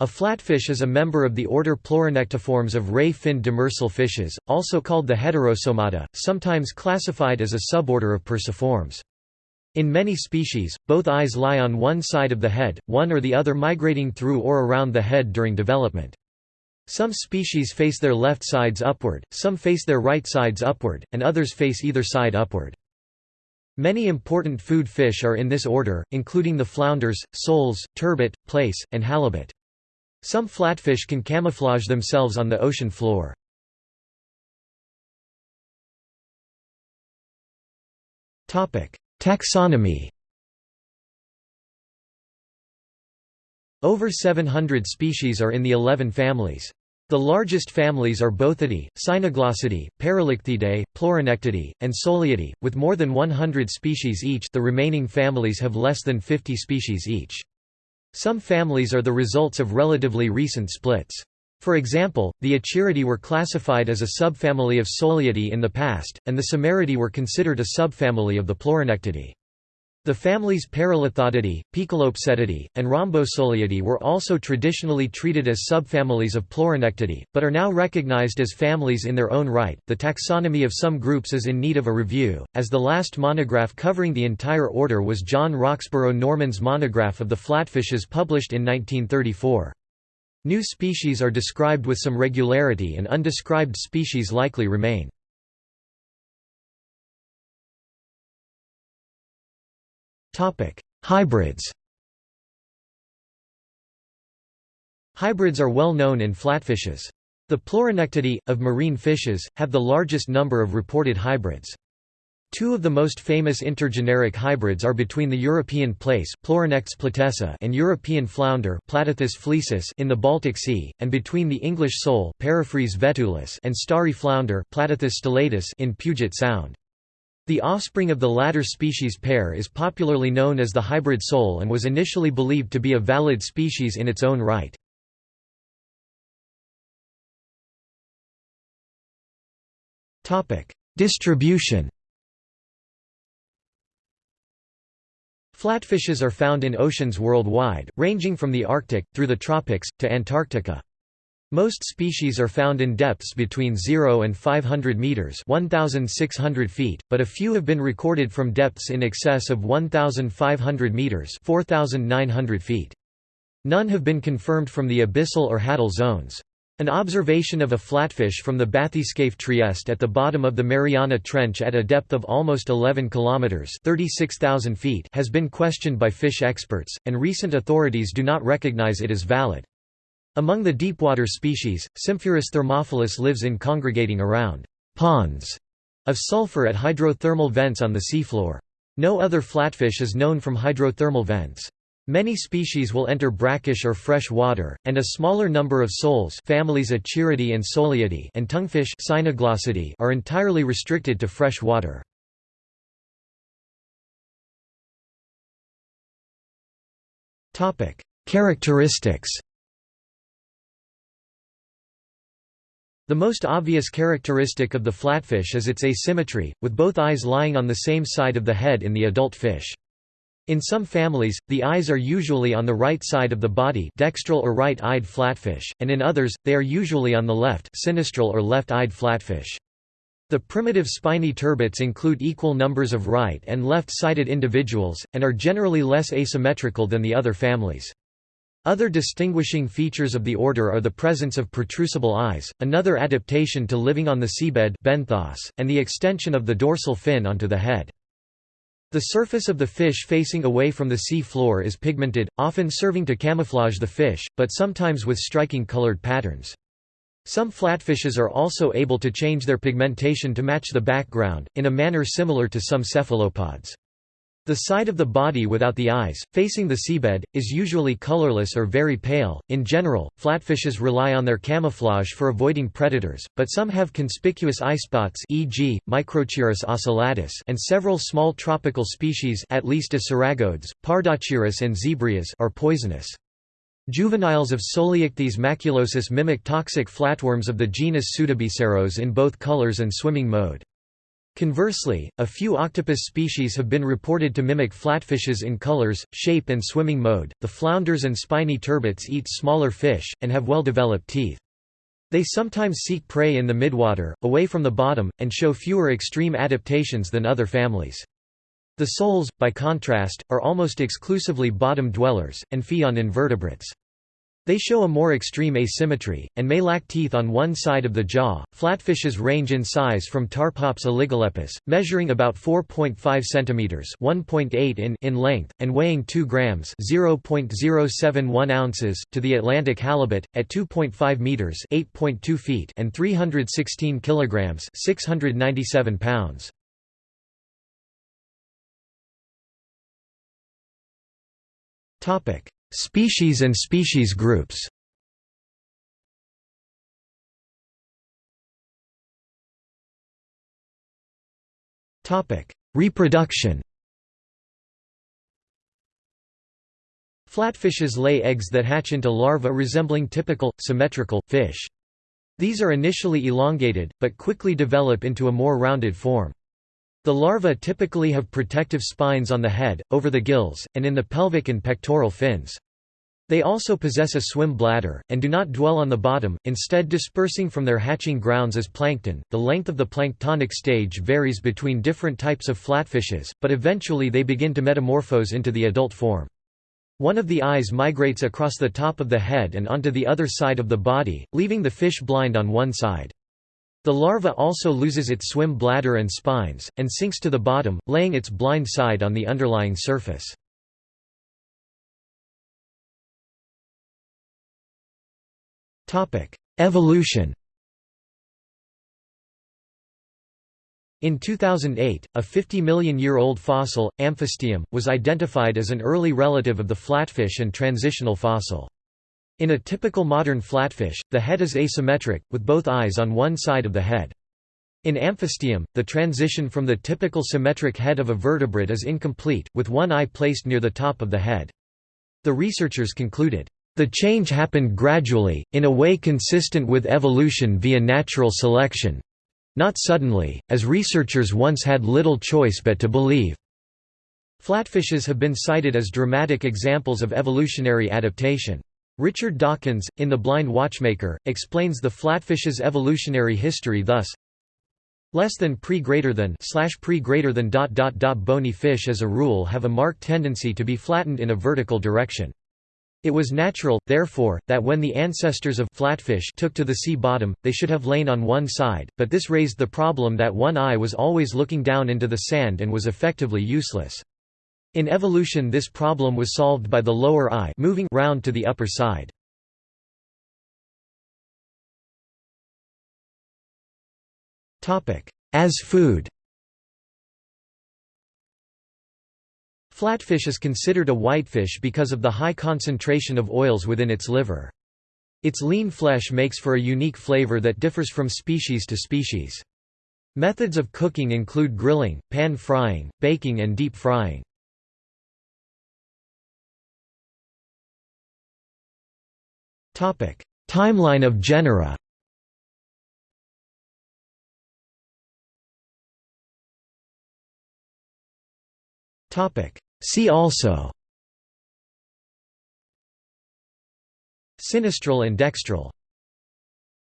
A flatfish is a member of the order Pleuronectiformes of ray-finned demersal fishes, also called the Heterosomata, sometimes classified as a suborder of Perciformes. In many species, both eyes lie on one side of the head, one or the other migrating through or around the head during development. Some species face their left sides upward, some face their right sides upward, and others face either side upward. Many important food fish are in this order, including the flounders, soles, turbot, plaice, and halibut. Some flatfish can camouflage themselves on the ocean floor. Taxonomy Over 700 species are in the 11 families. The largest families are Bothidae, Cynoglossidae, Paralichthidae, Pleuronectidae, and Soliidae, with more than 100 species each the remaining families have less than 50 species each. Some families are the results of relatively recent splits. For example, the Achiridae were classified as a subfamily of Soliidae in the past, and the Samaridae were considered a subfamily of the Pleuronectidae. The families Paralichthodidae, Poecilopsettidae, and Rhombosoleidae were also traditionally treated as subfamilies of Pleuronectidae, but are now recognized as families in their own right. The taxonomy of some groups is in need of a review, as the last monograph covering the entire order was John Roxburgh Norman's monograph of the flatfishes published in 1934. New species are described with some regularity and undescribed species likely remain. Hybrids Hybrids are well known in flatfishes. The Pleuronectidae, of marine fishes, have the largest number of reported hybrids. Two of the most famous intergeneric hybrids are between the European plaice Pleuronectes platessa and European flounder Platichthys flesus in the Baltic Sea, and between the English sole vetulus and starry flounder Platichthys stellatus in Puget Sound. The offspring of the latter species pair is popularly known as the hybrid sole and was initially believed to be a valid species in its own right. Distribution Flatfishes are found in oceans worldwide, ranging from the Arctic, through the tropics, to Antarctica. Most species are found in depths between 0 and 500 meters (1600 feet), but a few have been recorded from depths in excess of 1500 meters (4900 feet). None have been confirmed from the abyssal or hadal zones. An observation of a flatfish from the Bathyscaphe Trieste at the bottom of the Mariana Trench at a depth of almost 11 kilometers (36,000 feet) has been questioned by fish experts, and recent authorities do not recognize it as valid. Among the deepwater species, Symphurus thermophilus lives in congregating around ponds of sulfur at hydrothermal vents on the seafloor. No other flatfish is known from hydrothermal vents. Many species will enter brackish or fresh water, and a smaller number of soles families Achiridae and Soliidae and tonguefish are entirely restricted to fresh water. Characteristics The most obvious characteristic of the flatfish is its asymmetry, with both eyes lying on the same side of the head in the adult fish. In some families, the eyes are usually on the right side of the body dextral or right-eyed flatfish, and in others, they are usually on the left sinistral or left-eyed flatfish. The primitive spiny turbots include equal numbers of right and left-sided individuals, and are generally less asymmetrical than the other families. Other distinguishing features of the order are the presence of protrusible eyes, another adaptation to living on the seabed benthos, and the extension of the dorsal fin onto the head. The surface of the fish facing away from the sea floor is pigmented, often serving to camouflage the fish, but sometimes with striking colored patterns. Some flatfishes are also able to change their pigmentation to match the background, in a manner similar to some cephalopods. The side of the body without the eyes, facing the seabed, is usually colorless or very pale. In general, flatfishes rely on their camouflage for avoiding predators, but some have conspicuous eye spots, e.g., Microchirus ocellatus, and several small tropical species, at least Pardochirus and Zebrias, are poisonous. Juveniles of Soleichthys maculosus mimic toxic flatworms of the genus Pseudobiceros in both colors and swimming mode. Conversely, a few octopus species have been reported to mimic flatfishes in colors, shape and swimming mode. The flounders and spiny turbots eat smaller fish, and have well-developed teeth. They sometimes seek prey in the midwater, away from the bottom, and show fewer extreme adaptations than other families. The soles, by contrast, are almost exclusively bottom dwellers, and feed on invertebrates. They show a more extreme asymmetry, and may lack teeth on one side of the jaw. Flatfishes range in size from Tarphops oligolepis, measuring about 4.5 cm (1.8 in) in length, and weighing 2 grams (0.071 ounces), to the Atlantic halibut, at 2.5 meters (8.2 feet) and 316 kilograms (697 pounds). Topic. Species and species groups Reproduction Flatfishes lay eggs that hatch into larvae resembling typical, symmetrical, fish. These are initially elongated, but quickly develop into a more rounded form. The larvae typically have protective spines on the head, over the gills, and in the pelvic and pectoral fins. They also possess a swim bladder, and do not dwell on the bottom, instead dispersing from their hatching grounds as plankton. The length of the planktonic stage varies between different types of flatfishes, but eventually they begin to metamorphose into the adult form. One of the eyes migrates across the top of the head and onto the other side of the body, leaving the fish blind on one side. The larva also loses its swim bladder and spines, and sinks to the bottom, laying its blind side on the underlying surface. Evolution In 2008, a 50 million year old fossil, Amphistium, was identified as an early relative of the flatfish and transitional fossil. In a typical modern flatfish, the head is asymmetric, with both eyes on one side of the head. In amphistium, the transition from the typical symmetric head of a vertebrate is incomplete, with one eye placed near the top of the head. The researchers concluded, "...the change happened gradually, in a way consistent with evolution via natural selection—not suddenly, as researchers once had little choice but to believe." Flatfishes have been cited as dramatic examples of evolutionary adaptation. Richard Dawkins, in The Blind Watchmaker, explains the flatfish's evolutionary history thus less than pre greater than slash pre greater than dot dot dot bony fish as a rule have a marked tendency to be flattened in a vertical direction. It was natural, therefore, that when the ancestors of flatfish took to the sea bottom, they should have lain on one side, but this raised the problem that one eye was always looking down into the sand and was effectively useless. In evolution this problem was solved by the lower eye moving round to the upper side. As food Flatfish is considered a whitefish because of the high concentration of oils within its liver. Its lean flesh makes for a unique flavor that differs from species to species. Methods of cooking include grilling, pan frying, baking and deep frying. Timeline of genera See also Sinistral and dextral